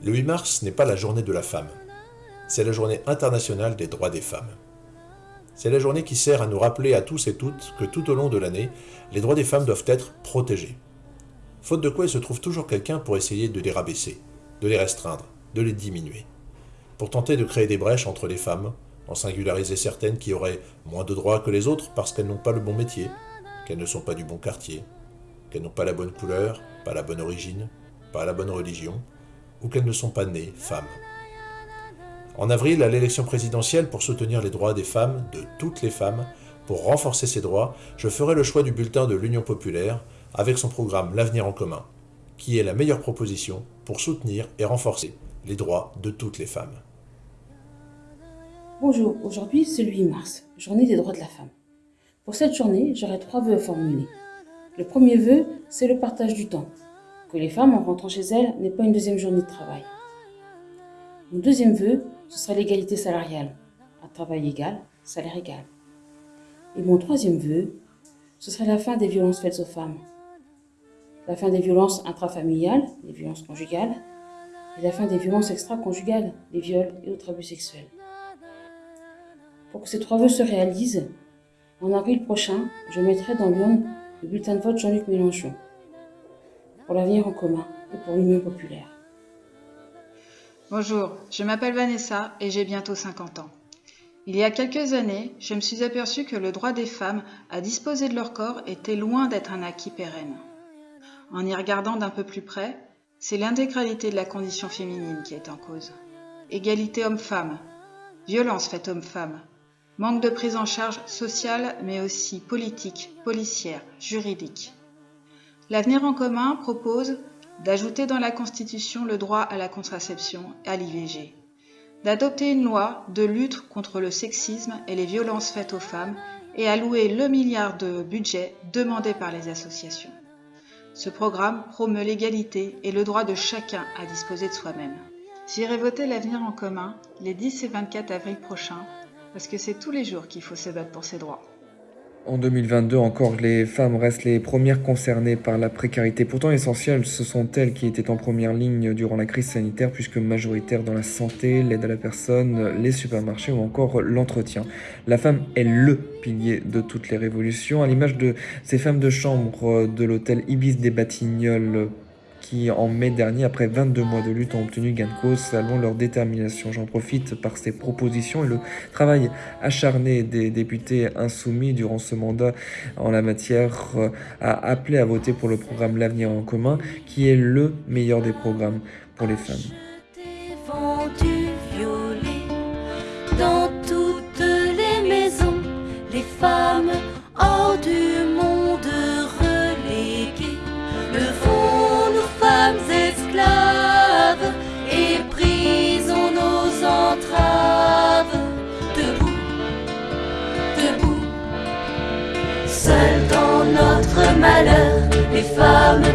Le 8 mars n'est pas la journée de la femme, c'est la journée internationale des droits des femmes. C'est la journée qui sert à nous rappeler à tous et toutes que tout au long de l'année, les droits des femmes doivent être protégés. Faute de quoi il se trouve toujours quelqu'un pour essayer de les rabaisser, de les restreindre, de les diminuer. Pour tenter de créer des brèches entre les femmes, en singulariser certaines qui auraient moins de droits que les autres parce qu'elles n'ont pas le bon métier, qu'elles ne sont pas du bon quartier, qu'elles n'ont pas la bonne couleur, pas la bonne origine, pas la bonne religion, ou qu'elles ne sont pas nées femmes. En avril, à l'élection présidentielle, pour soutenir les droits des femmes, de toutes les femmes, pour renforcer ces droits, je ferai le choix du bulletin de l'Union populaire avec son programme L'avenir en commun, qui est la meilleure proposition pour soutenir et renforcer les droits de toutes les femmes. Bonjour, aujourd'hui c'est le 8 mars, journée des droits de la femme. Pour cette journée, j'aurai trois vœux à formuler. Le premier vœu, c'est le partage du temps, que les femmes, en rentrant chez elles, n'aient pas une deuxième journée de travail. Mon deuxième vœu, ce sera l'égalité salariale. Un travail égal, salaire égal. Et mon troisième vœu, ce serait la fin des violences faites aux femmes. La fin des violences intrafamiliales, les violences conjugales, et la fin des violences extra-conjugales, les viols et autres abus sexuels. Pour que ces trois vœux se réalisent, en avril prochain, je mettrai dans l'urne le bulletin de vote Jean-Luc Mélenchon pour l'avenir en commun et pour l'Union populaire. Bonjour, je m'appelle Vanessa et j'ai bientôt 50 ans. Il y a quelques années, je me suis aperçue que le droit des femmes à disposer de leur corps était loin d'être un acquis pérenne. En y regardant d'un peu plus près, c'est l'intégralité de la condition féminine qui est en cause. Égalité homme-femme, violence faite homme-femme, manque de prise en charge sociale mais aussi politique, policière, juridique. L'avenir en commun propose d'ajouter dans la Constitution le droit à la contraception et à l'IVG, d'adopter une loi de lutte contre le sexisme et les violences faites aux femmes et allouer le milliard de budget demandé par les associations. Ce programme promeut l'égalité et le droit de chacun à disposer de soi-même. J'irai voter l'avenir en commun les 10 et 24 avril prochains parce que c'est tous les jours qu'il faut se battre pour ses droits. En 2022 encore, les femmes restent les premières concernées par la précarité. Pourtant essentielles, ce sont elles qui étaient en première ligne durant la crise sanitaire, puisque majoritaires dans la santé, l'aide à la personne, les supermarchés ou encore l'entretien. La femme est LE pilier de toutes les révolutions, à l'image de ces femmes de chambre de l'hôtel Ibis des Batignolles qui, en mai dernier, après 22 mois de lutte, ont obtenu gain de cause, selon leur détermination. J'en profite par ces propositions et le travail acharné des députés insoumis durant ce mandat en la matière euh, à appeler à voter pour le programme L'avenir en commun, qui est le meilleur des programmes pour les femmes. Notre malheur, les femmes